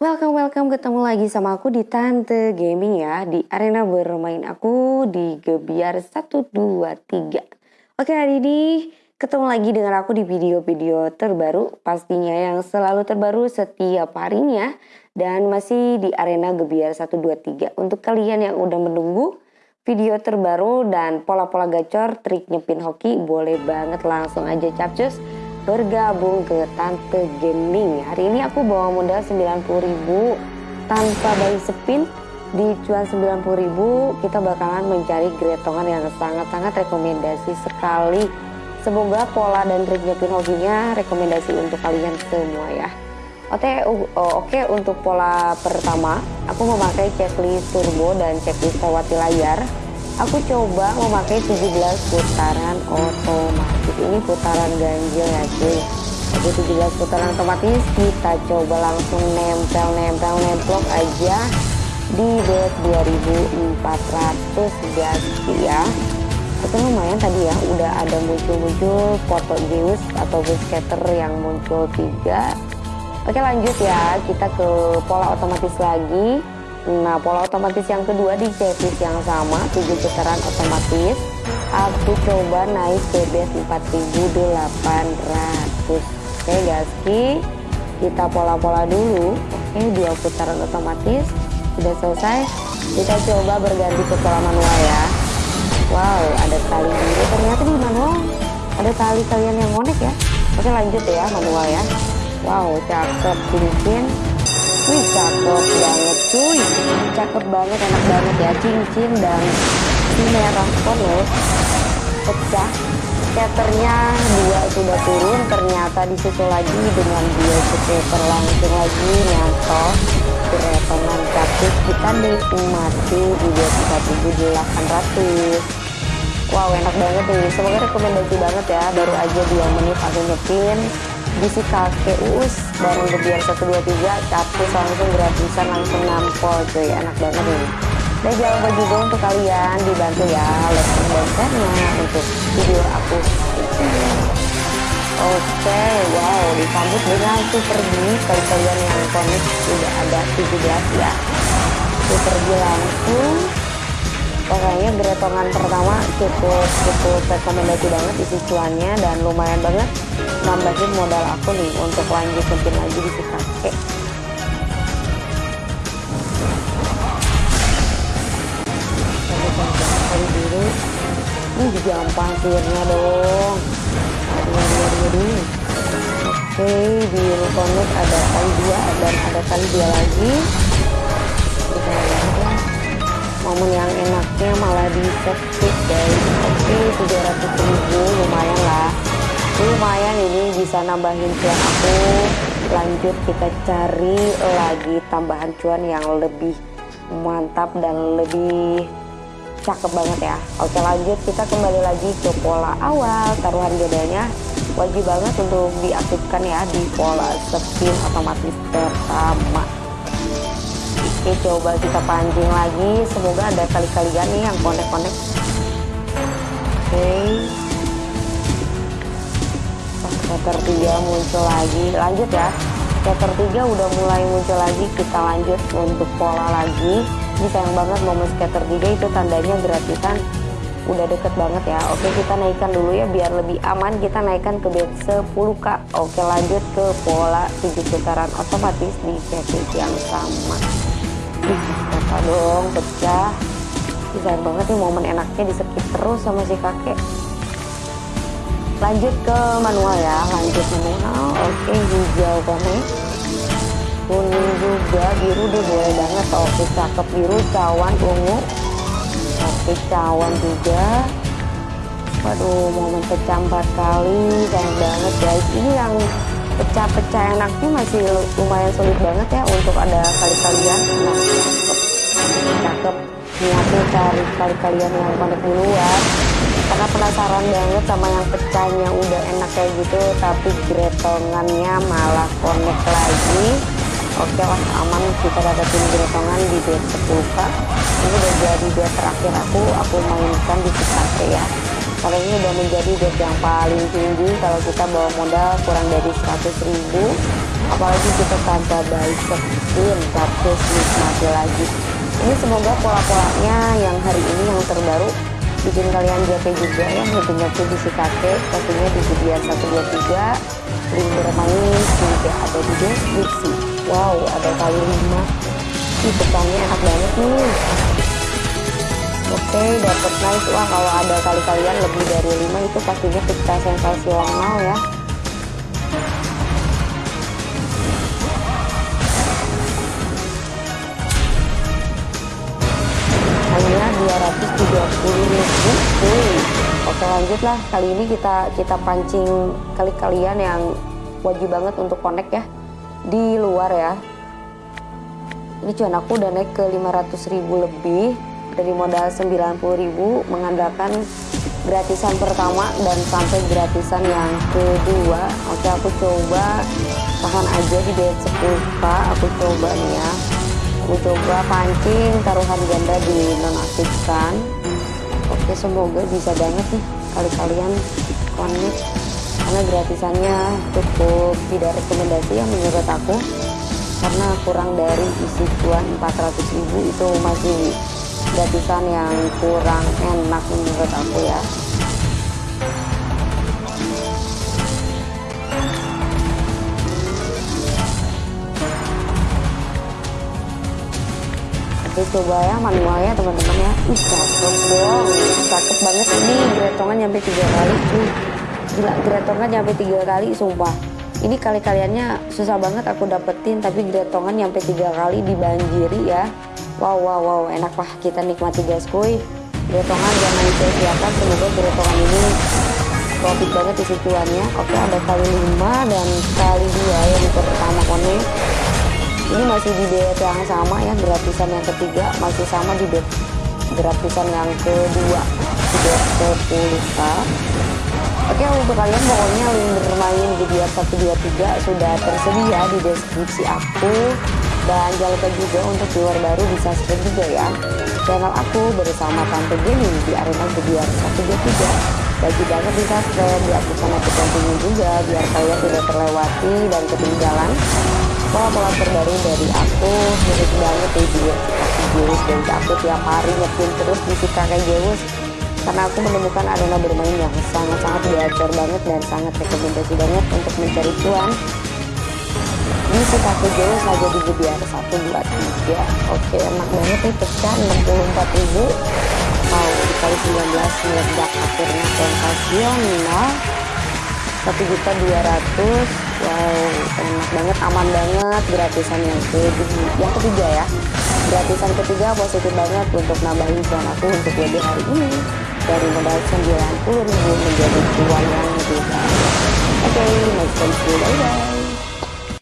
Welcome, welcome. Ketemu lagi sama aku di Tante Gaming ya Di arena bermain aku di Gebiar 123 Oke hari ini ketemu lagi dengan aku di video-video terbaru Pastinya yang selalu terbaru setiap harinya Dan masih di arena Gebiar 123 Untuk kalian yang udah menunggu video terbaru dan pola-pola gacor trik nyepin hoki Boleh banget langsung aja capcus bergabung ke Tante Gaming. Hari ini aku bawa modal 90.000 tanpa bayi spin di cuan 90.000 kita bakalan mencari gretongan yang sangat-sangat rekomendasi sekali. Semoga pola dan trik nyepin hobinya rekomendasi untuk kalian semua ya. Oke, oke untuk pola pertama aku memakai checklist turbo dan checklist lewati layar aku coba memakai 17 putaran otomatis. Ini putaran ganjil ya cuy. Oke 17 putaran otomatis kita coba langsung nempel nempel nemplok aja di bet 2400 gas ya. Itu lumayan tadi ya udah ada muncul-muncul foto Zeus atau skater yang muncul tiga. Oke lanjut ya kita ke pola otomatis lagi Nah, pola otomatis yang kedua di checklist yang sama, 7 putaran otomatis. Aku coba naik base 4800. Oke, gaski. Kita pola-pola dulu. Oke, dua putaran otomatis. Sudah selesai. Kita coba berganti ke pola manual ya. Wow, ada tali biru. Ternyata di manual ada tali kalian yang monek ya. Oke, lanjut ya manual ya. Wow, cakep cincin Wih cakep banget cuy. Cakep banget enak banget ya. Cincin dan merah polos Pecah. Skaternya dua sudah turun Ternyata disusul lagi dengan dua skater langsung lagi Nyantol. Keretongan capcus kita nikmati di 24800 Wow enak banget nih. Semoga rekomendasi banget ya. Baru aja 2 menit aku nyepin bisi kakek us bareng gebiar 123 capcus langsung gratisan langsung nampol cuy. Enak banget nih dan jangan lupa juga untuk kalian. Dibantu ya like dan share untuk video aku. Oke, okay, wow, disambut dengan super G. Kalau kalian yang komik sudah ada 17 ya. Super G langsung. Pokoknya gretongan pertama cukup cukup rekomendasi banget isi cuannya dan lumayan banget nambahin modal aku nih untuk lanjut mungkin lagi di kali biru ini jam pasirnya dong. Oke biru konek ada kali dua dan ada kali dua lagi. Momen yang enaknya malah di set guys. Oke 700 ribu lumayan lah lumayan ini bisa nambahin cuan aku. Lanjut kita cari lagi tambahan cuan yang lebih mantap dan lebih cakep banget ya. Oke lanjut kita kembali lagi ke pola awal. Taruhan bedanya wajib banget untuk diaktifkan ya di pola spin otomatis pertama. Oke coba kita pancing lagi. Semoga ada kali-kalian nih yang konek-konek. Oke Meter 3 muncul lagi. Lanjut ya. Meter 3 udah mulai muncul lagi. Kita lanjut untuk pola lagi. Ini sayang banget momen skater 3 itu tandanya gratisan. Udah deket banget ya. Oke kita naikkan dulu ya biar lebih aman. Kita naikkan ke bed 10k oke lanjut ke pola 7 putaran otomatis di checklist yang sama. Apa dong pecah. Sayang banget nih momen enaknya disekip terus sama si kakek lanjut ke manual ya lanjut manual. Oke hijau konek kuning juga biru deh boleh banget. Oke cakep biru cawan ungu. Oke cawan juga. Waduh momen pecah empat kali sayang banget guys. Ini yang pecah-pecah enaknya masih lumayan sulit banget ya untuk ada kali-kalian. Nah cakep. Niatnya cari kali-kalian yang konek duluan karena penasaran banget sama yang pecahnya udah enak kayak gitu tapi gretongannya malah connect lagi. Oke lah aman kita dapetin gretongan di bed 10k ini udah jadi bed terakhir aku aku mainkan di CKT ya. Kalau ini udah menjadi bet yang paling tinggi kalau kita bawa modal kurang dari 100 ribu. Apalagi kita tanpa baik spin gratis nikmati lagi. Ini semoga pola-polanya yang hari ini yang terbaru bikin kalian JP juga ya ngerti-ngerti di si kakek pastinya di video 123 link bermain juga ada di deskripsi wow ada kali 5 ini pesannya enak banget nih. Oke dapat nice. Wah kalau ada kali kalian lebih dari 5 itu pastinya kita sensasional ya 230 ribu. Oke lanjutlah kali ini kita kita pancing kali kalian yang wajib banget untuk connect ya. Di luar ya. Ini cuan aku udah naik ke 500 ribu lebih dari modal 90 ribu mengandalkan gratisan pertama dan sampai gratisan yang kedua. Oke aku coba tahan aja di bed 10k aku coba nih ya aku coba pancing taruhan ganda di nonaktifkan oke semoga bisa banget nih kali kalian connect. Karena gratisannya cukup tidak rekomendasi ya menurut aku. Karena kurang dari isi cuan 400 ribu itu masih gratisan yang kurang enak menurut aku ya Coba ya manualnya teman-teman ya. Ih cakep dong. Cakep banget. Ini gretongan nyampe tiga kali. Cuy Gila gretongan nyampe tiga kali sumpah. Ini kali-kaliannya susah banget aku dapetin Tapi gretongan nyampe tiga kali dibanjiri ya. Wow wow wow. Enak lah kita nikmati guys kuy. Gretongan jangan disia-siakan Semoga gretongan ini profit banget isi cuannya Oke ada kali 5 dan kali 2 yang pertama konek ini masih di bet yang sama ya gratisan yang ketiga masih sama di bet gratisan yang kedua di 10k oke untuk kalian pokoknya link bermain di biar 123 sudah tersedia di deskripsi aku. Dan jangan lupa juga untuk viewer baru bisa subscribe juga ya. Channel aku bersama Tante Gaming di arena biar 123 bagi banget bisa subscribe diaktifkan notifikasinya juga biar kalian tidak terlewati dan ketinggalan. Pola-pola terbaru dari aku mirip banget di video Jewus dan aku tiap hari nyetin terus di si kakek karena aku menemukan arena bermain yang sangat-sangat gacor banget dan sangat rekomendasi banget untuk mencari cuan. Di si kakek Jewus aja di GBR 1, 2, 3 oke enak banget nih pecah 64 ribu dikali 19 meledak akhirnya sensasional satu juta dua ratus. Wow enak banget aman banget gratisan yang ketiga yang ketiga ya. Gratisan ketiga positif banget untuk nambahin cuan aku untuk WD hari ini. Dari modal 90 ribu menjadi cuan yang lebih oke okay, next time bye bye